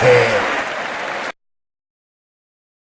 Yeah.